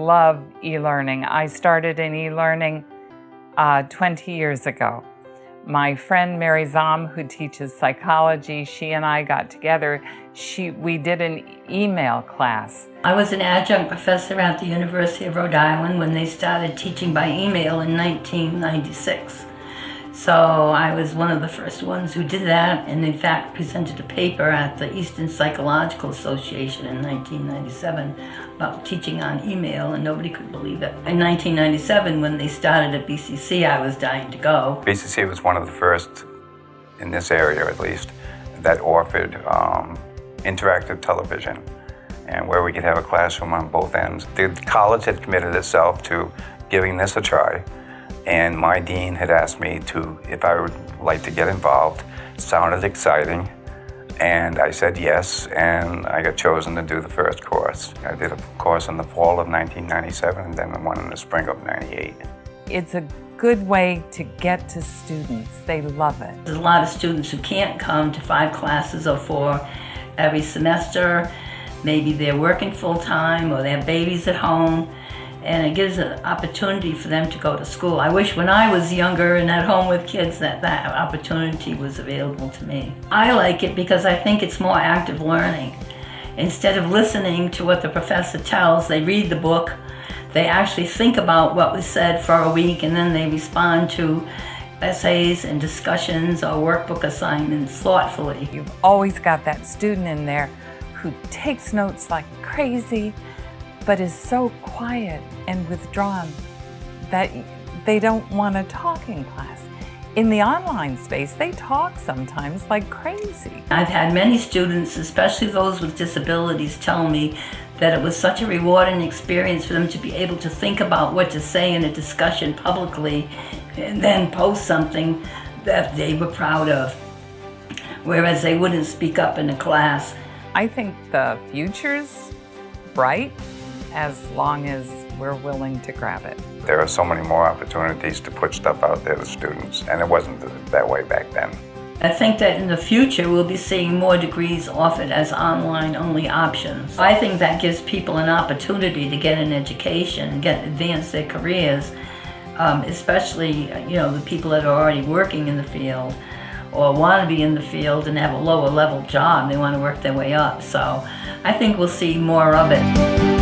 love e-learning. I started in e-learning uh, 20 years ago. My friend Mary Zahm, who teaches psychology, she and I got together. She, we did an email class. I was an adjunct professor at the University of Rhode Island when they started teaching by email in 1996. So I was one of the first ones who did that and in fact presented a paper at the Eastern Psychological Association in 1997 about teaching on email and nobody could believe it. In 1997 when they started at BCC I was dying to go. BCC was one of the first in this area at least that offered um, interactive television and where we could have a classroom on both ends. The college had committed itself to giving this a try and my dean had asked me to, if I would like to get involved. It sounded exciting, and I said yes, and I got chosen to do the first course. I did a course in the fall of 1997, and then the one in the spring of 98. It's a good way to get to students. They love it. There's a lot of students who can't come to five classes or four every semester. Maybe they're working full-time or they have babies at home and it gives an opportunity for them to go to school. I wish when I was younger and at home with kids that that opportunity was available to me. I like it because I think it's more active learning. Instead of listening to what the professor tells, they read the book, they actually think about what was said for a week and then they respond to essays and discussions or workbook assignments thoughtfully. You've always got that student in there who takes notes like crazy, but is so quiet and withdrawn that they don't want to talk in class. In the online space, they talk sometimes like crazy. I've had many students, especially those with disabilities, tell me that it was such a rewarding experience for them to be able to think about what to say in a discussion publicly and then post something that they were proud of, whereas they wouldn't speak up in a class. I think the future's bright as long as we're willing to grab it. There are so many more opportunities to put stuff out there to students, and it wasn't that way back then. I think that in the future we'll be seeing more degrees offered as online-only options. I think that gives people an opportunity to get an education get advance their careers, um, especially you know the people that are already working in the field or want to be in the field and have a lower level job. They want to work their way up. So I think we'll see more of it.